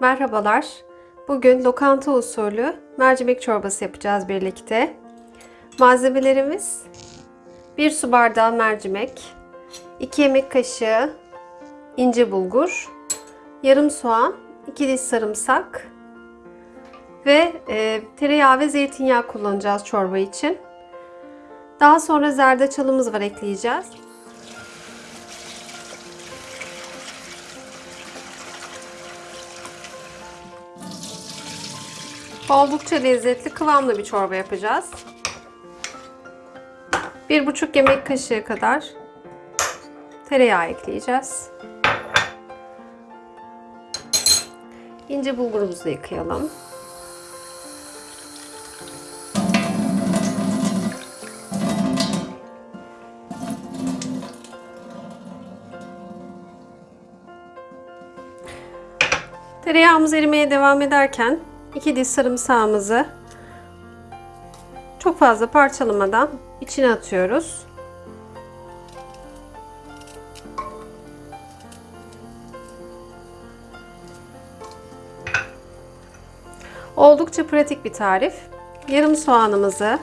Merhabalar. Bugün lokanta usulü mercimek çorbası yapacağız birlikte. Malzemelerimiz 1 su bardağı mercimek, 2 yemek kaşığı ince bulgur, yarım soğan, 2 diş sarımsak ve e, tereyağı ve zeytinyağı kullanacağız çorba için. Daha sonra zerdeçalımız var ekleyeceğiz. Oldukça lezzetli, kıvamlı bir çorba yapacağız. 1,5 yemek kaşığı kadar tereyağı ekleyeceğiz. İnce bulgurumuzu yıkayalım. Tereyağımız erimeye devam ederken 2 diş sarımsağımızı çok fazla parçalamadan içine atıyoruz. Oldukça pratik bir tarif. Yarım soğanımızı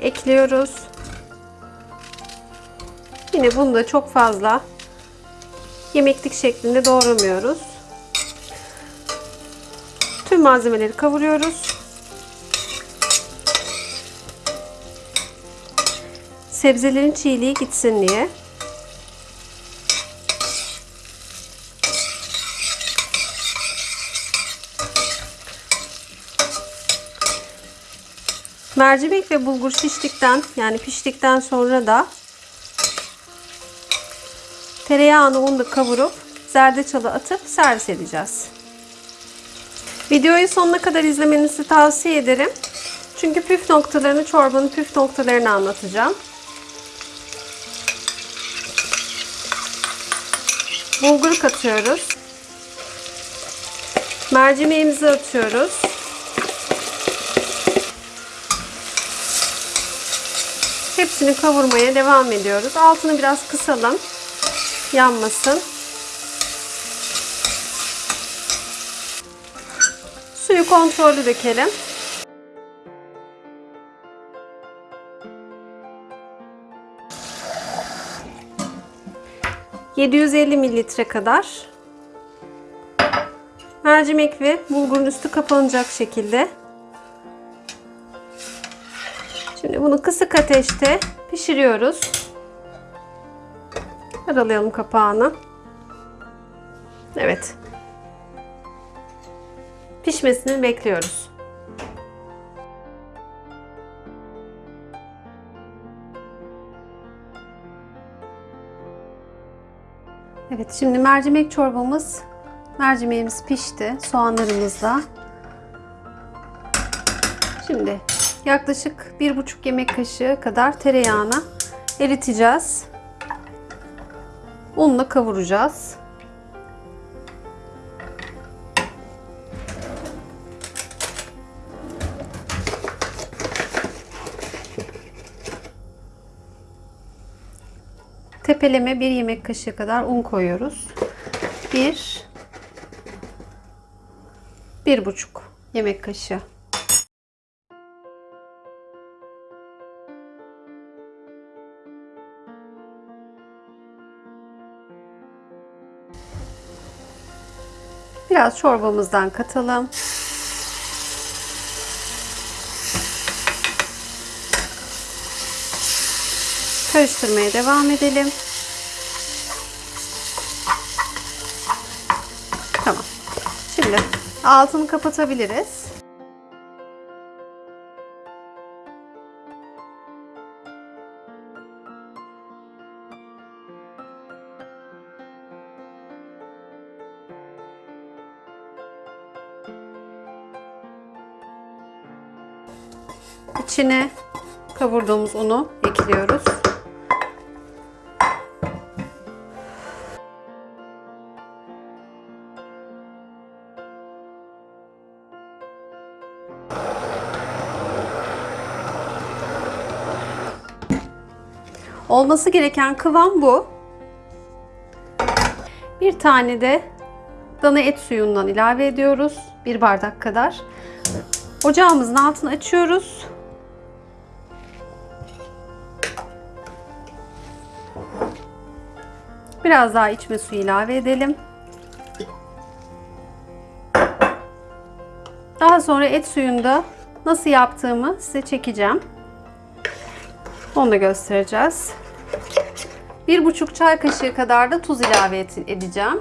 ekliyoruz. Yine bunu da çok fazla yemeklik şeklinde doğramıyoruz. Tüm malzemeleri kavuruyoruz. Sebzelerin çiğliği gitsin diye. Mercimek ve bulgur şiştikten yani piştikten sonra da tereyağını unla kavurup zerdeçalı atıp servis edeceğiz. Videoyu sonuna kadar izlemenizi tavsiye ederim. Çünkü püf noktalarını, çorbanın püf noktalarını anlatacağım. Bulgur katıyoruz. Mercimeğimizi atıyoruz. Hepsini kavurmaya devam ediyoruz. Altını biraz kısalım. Yanmasın. Suyu kontrollü dökelim. ...750 mililitre kadar... ...mercimek ve bulgurun üstü kapanacak şekilde... ...şimdi bunu kısık ateşte pişiriyoruz. Aralayalım kapağını. Evet. Pişmesini bekliyoruz. Evet şimdi mercimek çorbamız mercimeğimiz pişti soğanlarımızla. Şimdi yaklaşık bir buçuk yemek kaşığı kadar tereyağını eriteceğiz. Unla kavuracağız. Tepeleme bir yemek kaşığı kadar un koyuyoruz. Bir, bir buçuk yemek kaşığı. Biraz çorbamızdan katalım. Karıştırmaya devam edelim. Tamam. Şimdi altını kapatabiliriz. İçine kavurduğumuz unu ekliyoruz. Olması gereken kıvam bu. Bir tane de dana et suyundan ilave ediyoruz. Bir bardak kadar. Ocağımızın altını açıyoruz. Biraz daha içme suyu ilave edelim. Daha sonra et suyunda nasıl yaptığımı size çekeceğim. Onu da göstereceğiz. Bir buçuk çay kaşığı kadar da tuz ilave edeceğim.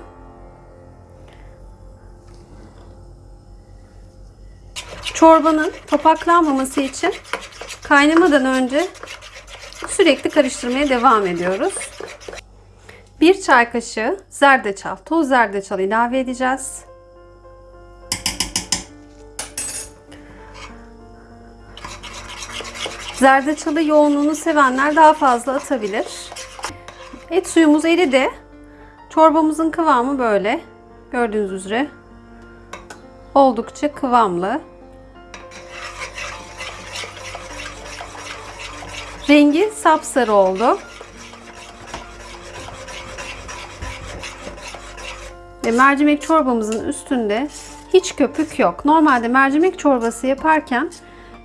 Çorbanın topaklanmaması için kaynamadan önce sürekli karıştırmaya devam ediyoruz. Bir çay kaşığı zerdeçal, toz zerdeçal ilave edeceğiz. Zerdeçalı yoğunluğunu sevenler daha fazla atabilir. Et suyumuz eridi. Çorbamızın kıvamı böyle. Gördüğünüz üzere. Oldukça kıvamlı. Rengi sapsarı oldu. Ve mercimek çorbamızın üstünde hiç köpük yok. Normalde mercimek çorbası yaparken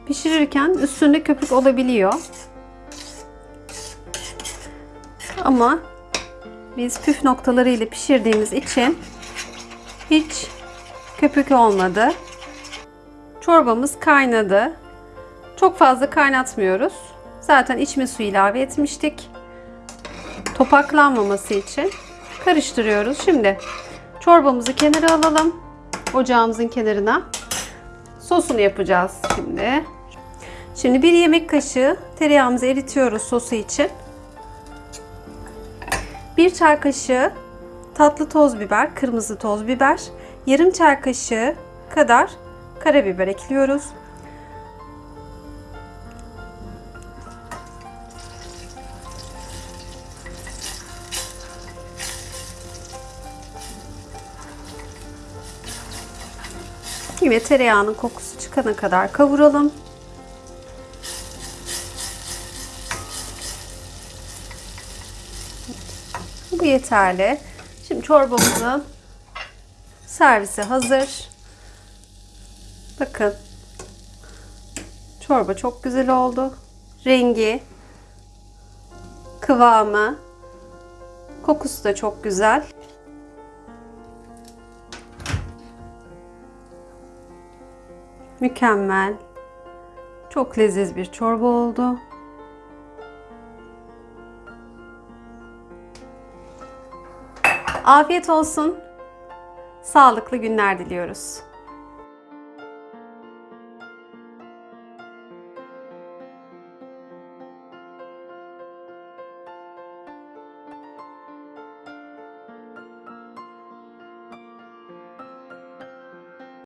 pişirirken üstünde köpük olabiliyor. Ama biz püf noktaları ile pişirdiğimiz için hiç köpük olmadı. Çorbamız kaynadı. Çok fazla kaynatmıyoruz. Zaten içme suyu ilave etmiştik. Topaklanmaması için karıştırıyoruz. Şimdi çorbamızı kenara alalım. Ocağımızın kenarına. Sosunu yapacağız şimdi. Şimdi bir yemek kaşığı tereyağımızı eritiyoruz sosu için. Bir çay kaşığı tatlı toz biber, kırmızı toz biber, yarım çay kaşığı kadar karabiber ekliyoruz. Yine tereyağının kokusu çıkana kadar kavuralım. Bu yeterli. Şimdi çorbamızın servisi hazır. Bakın. Çorba çok güzel oldu. Rengi, kıvamı, kokusu da çok güzel. Mükemmel. Çok leziz bir çorba oldu. Afiyet olsun. Sağlıklı günler diliyoruz.